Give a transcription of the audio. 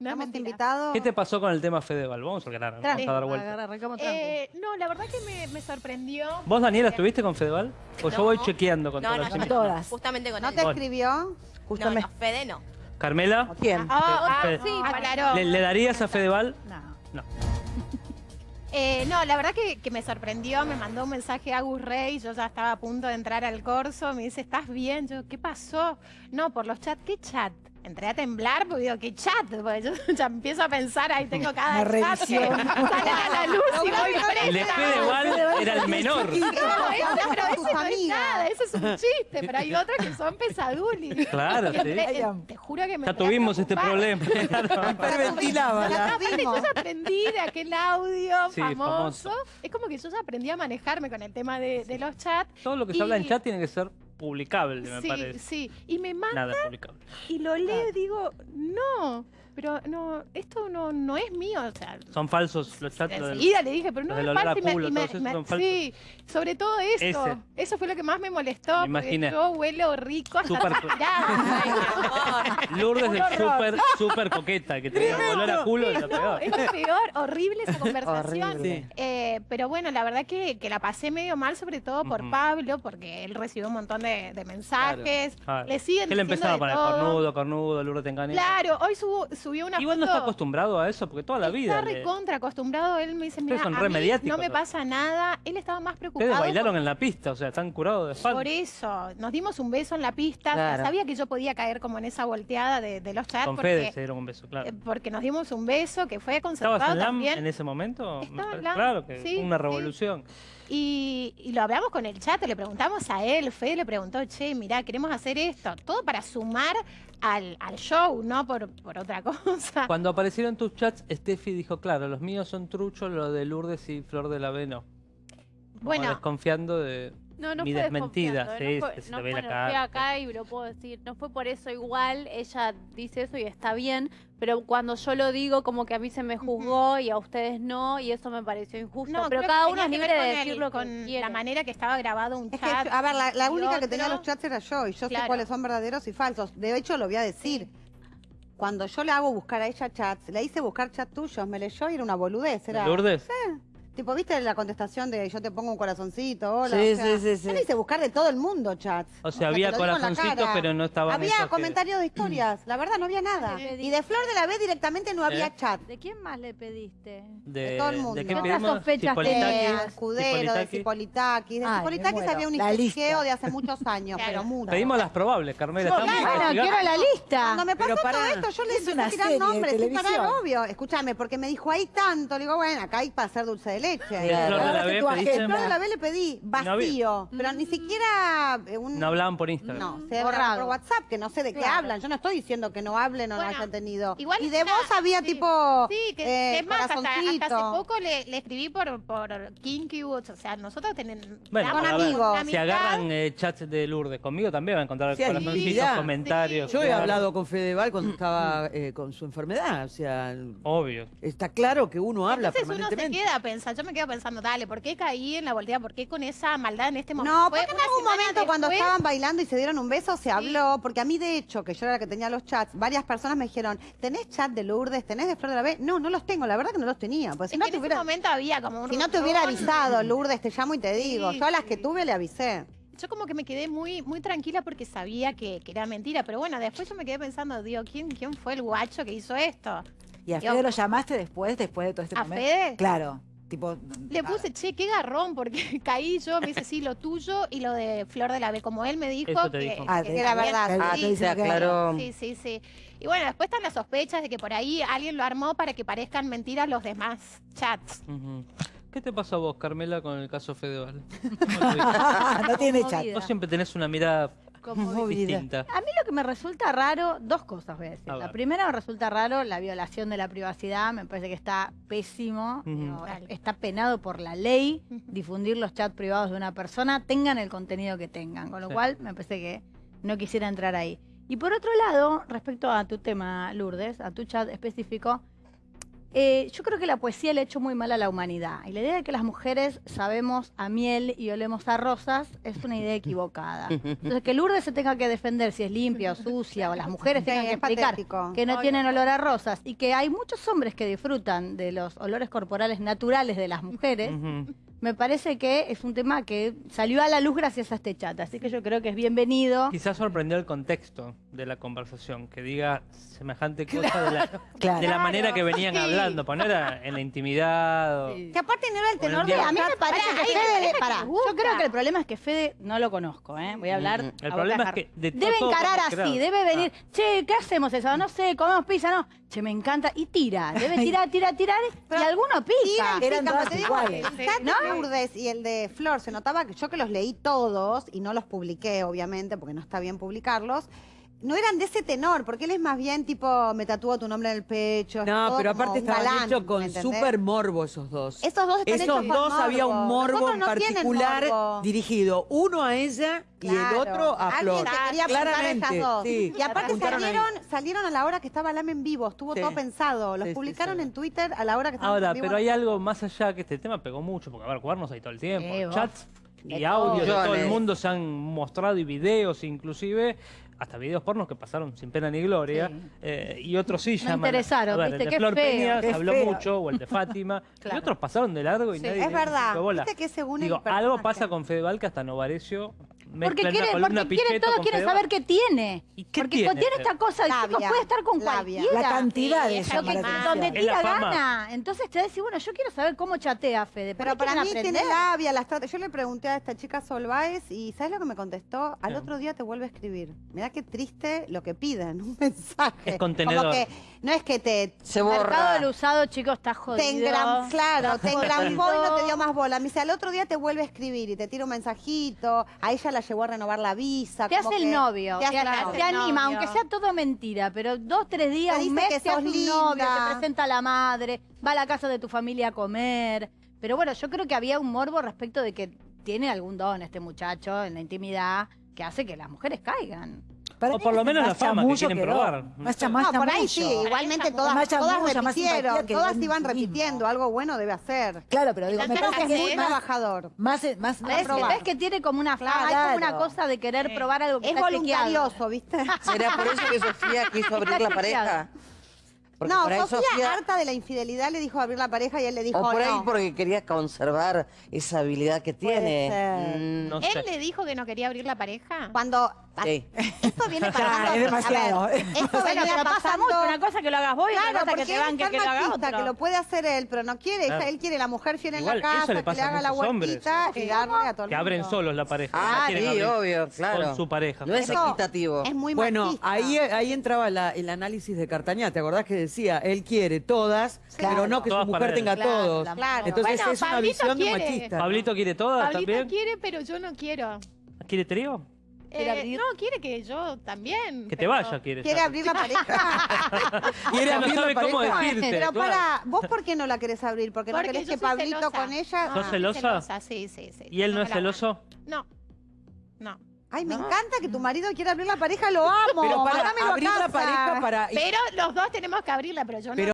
No es Estamos invitados. ¿Qué te pasó con el tema Fedeval? Vamos a vamos a dar vuelta. Eh, no, la verdad que me, me sorprendió. ¿Vos, Daniela, estuviste con Fedeval? O yo No. voy chequeando con No, todas no, las no. invitadas? Todas. Justamente con ¿No él. te escribió? No, Justamente. no, Fede no. ¿Carmela? ¿Quién? Ah, ah, Fede- sí, aclaró. ¿Le, le darías a Fedeval? No. No. Eh, no, la verdad que, que me sorprendió, me mandó un mensaje a Gus Rey, yo ya estaba a punto de entrar al corso, me dice, ¿estás bien? Yo, ¿qué pasó? No, por los chats, ¿qué chat? Entré a temblar porque digo, ¿qué chat? Porque yo ya empiezo a pensar, ahí tengo cada chat que revisión. sale a la luz y voy El de presa. Fedeval era el menor. No, ese, pero ese no es nada, eso es un chiste, pero hay otras que son pesadulis. Claro, sí. entré- te juro que me Ya tuvimos este problema. Hiperventilaba. La Aparte, yo ya aprendí de aquel audio Sí, famoso. famoso. Es como que yo ya aprendí a manejarme con el tema de, de los chats. Todo lo que se habla en chat tiene que ser publicable, me sí, parece. sí. Y me manda Nada publicable. y lo leo y digo, no, pero no, esto no, no es mío. O sea, Son falsos los chats. enseguida le dije, pero no es y me- sí, sobre todo eso. Ese. Eso fue lo que más me molestó. Me porque yo huelo rico hasta Súper- transpirada. Lourdes es súper, súper coqueta, que te diga olor a culo es lo No, peor. es lo peor, horrible esa conversación. Horrible. Sí. Eh, pero bueno, la verdad que, que la pasé medio mal, sobre todo por Ujú. Pablo, porque él recibió un montón de, de mensajes. Ah, Le siguen ¿Qué le empezaba a de poner? todo. Cornudo, cornudo, Lourdes te engaña. Claro, hoy subo- subió una Igual no está acostumbrado a eso, porque toda la vida. Está le- recontra acostumbrado. Él me dice, mira, son a re mí mediáticos no me pasa nada. Él estaba más preocupado. Ustedes bailaron por- en la pista, o sea, están curados de espalda. Por eso, nos dimos un beso en la pista. Claro. Sabía que yo podía caer como en esa volteada de, de los chats. Con porque, Fede se dieron un beso, claro. eh, porque nos dimos un beso que fue concertado ¿Estabas en LAM también. en ese momento? Me Estaba en parece- LAM, Claro, que sí, una sí. Y, y lo hablamos con el chat, le preguntamos a él, Fede le preguntó, che, mirá, queremos hacer esto. Todo para sumar al, al show, no por, por otra cosa. Cuando aparecieron tus chats, Steffi dijo, claro, los míos son truchos, los de Lourdes y Flor de la B no. Como Bueno, desconfiando de... No, no Mi fue desmentida, sí, no fue, se no, bueno, fui acá y lo puedo decir, no fue por eso igual, ella dice eso y está bien, pero cuando yo lo digo como que a mí se me juzgó y a ustedes no, y eso me pareció injusto, no, pero cada uno es libre de con el- decir lo que con quiere. la manera que estaba grabado un Es que, chat. a ver, la, única que tenía los chats era yo, y yo sé cuáles son verdaderos y falsos. De hecho, lo voy a decir. Cuando yo le hago buscar a ella chats, le hice buscar chats tuyos, me leyó y era una boludez. Era, ¿Lourdes? Tipo, ¿viste la contestación de yo te pongo un corazoncito? Hola, Sí, o sea, sí, sí, sí. Yo le hice buscar de todo el mundo chats. O sea, sea, había corazoncitos, pero no estaban Había que- comentarios de historias, la verdad no había nada. ¿Qué Y de Flor de la B directamente no había ¿Eh? chat. ¿De quién más le pediste? De, de todo el mundo. ¿De qué ¿Qué otras sospechas. De tenías? Escudero, de Cipolitakis. De Cipolitakis había un lista. de hace muchos años, Claro. pero mucho. Pedimos las probables, Carmela. Bueno, investigando. quiero la lista. Cuando me pasó todo esto, yo le a tirar nombres, sin parar, obvio. Escúchame, porque me dijo ahí tanto. Le digo, bueno, acá hay para hacer dulce de leche. Claro. Flor de la Ahora B tu pediste- agenda. Flor de la B le pedí No vacío, pero ni siquiera eh, un... No hablaban por Instagram. No, se Borrado. habla por WhatsApp, que no sé de qué Claro. hablan. Yo no estoy diciendo que no hablen o no Bueno, hayan tenido. igual y de una- vos había sí. tipo Sí, que eh, es más, hasta, hace poco le, le escribí por, por Kinky Woods. O sea, nosotros tenemos Bueno, Con amigos. Si agarran eh, chats de Lourdes conmigo también van a encontrar Sí, corazoncitos, comentarios. Yo he hablado con Fedeval cuando estaba eh, con su enfermedad, o sea, Obvio. está claro que uno habla Entonces uno se queda pensando, yo me quedo pensando, dale, ¿por qué caí en la volteada? ¿Por qué con esa maldad en este momento? No, porque en algún momento cuando después- estaban bailando y se dieron un beso se habló, porque a mí de hecho, que yo era la que tenía los chats, varias personas me dijeron, ¿tenés chat de Lourdes? ¿Tenés de Flor de la B? No, no los tengo, la verdad que no los tenía. Pues si Es no que te en ese momento había como un si no te hubiera avisado, Lourdes, te llamo y te digo. Sí, Yo a las sí. que tuve le avisé. Yo como que me quedé muy, muy tranquila porque sabía que, que era mentira. Pero bueno, después yo me quedé pensando, digo, ¿quién, quién fue el guacho que hizo esto? ¿Y a Yo- Fede lo llamaste después, después de todo este ¿A momento? Fede? Claro, tipo... Le puse, che, qué garrón, porque caí yo, me dice, sí, lo tuyo y lo de Flor de la B. Como él me dijo Eso te que, dijo. Ah, que te- era también- verdad. Ah, sí, te dice sí. Sí, sí, sí. Y bueno, después están las sospechas de que por ahí alguien lo armó para que parezcan mentiras los demás chats. ¿Qué te pasó a vos, Carmela, con el caso Fedeval? no tiene chat. Vos siempre tenés una mirada Conmovida. distinta. A mí lo que me resulta raro, dos cosas voy a decir. A La primera me resulta raro la violación de la privacidad, me parece que está pésimo, está penado por la ley difundir los chats privados de una persona, tengan el contenido que tengan, con lo Sí. cual me parece que no quisiera entrar ahí. Y por otro lado, respecto a tu tema, Lourdes, a tu chat específico, Eh, yo creo que la poesía le ha hecho muy mal a la humanidad. Y la idea de que las mujeres sabemos a miel y olemos a rosas es una idea equivocada. Entonces, que Lourdes se tenga que defender si es limpia o sucia, o las mujeres Sí, tengan que explicar patético. que no tienen olor a rosas, y que hay muchos hombres que disfrutan de los olores corporales naturales de las mujeres. Me parece que es un tema que salió a la luz gracias a este chat. Así que yo creo que es bienvenido. Quizás sorprendió el contexto de la conversación, que diga semejante cosa de la, Claro. de la manera que venían Sí. hablando, pues no era en la intimidad. o- Que aparte no era el tenor de A mí me parece Pará, que Fede... que pará, yo creo que el problema es que Fede no lo conozco, ¿eh? Voy a hablar. El a boca problema es que de Debe todo encarar creado. así, debe venir, che, ¿qué hacemos eso? No sé, comemos pizza, no. Che, me encanta. Y tira, debe tirar, tirar, tirar. y alguno. Tiran, Eran todas pero te digo, iguales. El de Lourdes y el de Flor, se notaba que yo que los leí todos y no los publiqué, obviamente, porque no está bien publicarlos. No eran de ese tenor, porque él es más bien tipo, me tatúo tu nombre en el pecho. No, pero aparte estaban hechos ¿me con súper morbo esos dos. Esos dos están Esos hechos con dos había un morbo en no particular morbo. dirigido uno a ella y el otro a Alguien Flor. te quería esas dos. sí. Y aparte ahí. salieron, salieron a la hora que estaba Lame en vivo, estuvo Sí. todo pensado. Los Sí, publicaron sí. en Twitter a la hora que estaban Ahora, en vivo. pero hay algo más allá que este tema pegó mucho, porque a ver, cuernos hay todo el tiempo, chats y audios de todo. el mundo se han mostrado y videos inclusive, hasta videos pornos que pasaron sin pena ni gloria, Sí. eh, y otros sí llaman. interesaron, a ver, ¿viste? el de Qué Flor feo, Peña qué se habló feo. mucho, o el de Fátima, Claro. y otros pasaron de largo y Sí, nadie es verdad. dio bola. Viste que según Digo, algo pasa con Fedeval que hasta Novarecio Porque quiere, porque quiere todo, quiere saber qué tiene. ¿Y qué porque tiene? tiene esta cosa de Labia, chicos, puede estar con labia. cualquiera. La cantidad Sí, de es esa lo que- mala donde la tira gana. Entonces te decís, bueno, yo quiero saber cómo chatea Fede. Pero ¿por qué para mí quieren tiene aprender? labia, las trata- Yo le pregunté a esta chica Solváez y ¿sabes lo que me contestó? Al otro día te vuelve a escribir. Mirá qué triste lo que piden, un mensaje. Es contenedor. Como que no es que te, Se El mercado borra. del usado, chicos, está jodido. te engram, claro, te engrampó y no te dio más bola. Me dice, al otro día te vuelve a escribir y te tira un mensajito. A ella la llevó a renovar la visa. Te hace el novio, Te anima, novio. aunque sea todo mentira, pero dos, tres días, Te un mes que te hace un novio, te presenta a la madre, va a la casa de tu familia a comer. Pero bueno, yo creo que había un morbo respecto de que tiene algún don este muchacho en la intimidad que hace que las mujeres caigan. Para O por lo menos la fama que quieren no. probar. Más No, más por ahí sí, igualmente Más todas, chamullo, todas más simpatía repitieron, que todas iban repitiendo, algo bueno debe hacer. Claro, pero digo, me parece que Es muy trabajador. más, más, más ¿Ves, que tiene como una fama, hay como una Claro. cosa de querer Sí. probar algo que Es está voluntarioso, ¿viste? ¿Será por eso que Sofía quiso abrir la pareja? Porque no, por ahí Sofía, harta de la infidelidad, le dijo abrir la pareja y él le dijo O por ahí no. porque quería conservar esa habilidad que tiene. Mm, No ¿Él sé. le dijo que no quería abrir la pareja? Cuando Sí. esto viene Ya, pasando, es demasiado. ver, esto Bueno, venía pero pasa pasando- mucho. Una cosa que lo hagas vos y Claro, otra cosa porque que te es que lo haga otro. que lo puede hacer él, pero no quiere. Claro. Él quiere la mujer fiel en Igual, la casa, le que le haga la huertita y darle a todo el Que abren mundo. solos la pareja. Ah, sí, abrir obvio, claro. Con su pareja. No es equitativo. Es muy Bueno, machista. ahí, ahí entraba la- el análisis de Cartañá. ¿Te acordás que decía, él quiere todas, pero no que Todas su mujer tenga todos? Entonces es una Pablito visión de machista. ¿Pablito quiere todas Pablito también? quiere, pero yo no quiero. ¿Quiere trío? ¿Quiere Eh, abrir? no, quiere que yo también. Que te vaya, quiere. ¿Quiere abrir la pareja? ¿Quiere no abrir la sabe cómo pareja? decirte. pero claro. para, ¿vos por qué no la querés abrir? ¿Porque, no querés que Pablito celosa. con ella? ¿Sos Ah, celosa? Sí, sí, sí. ¿Y él no es celoso? No. No. Ay, me encanta que tu marido quiera abrir la pareja, lo amo. Pero para abrir la pareja para... Pero los dos tenemos que abrirla, pero yo no. Pero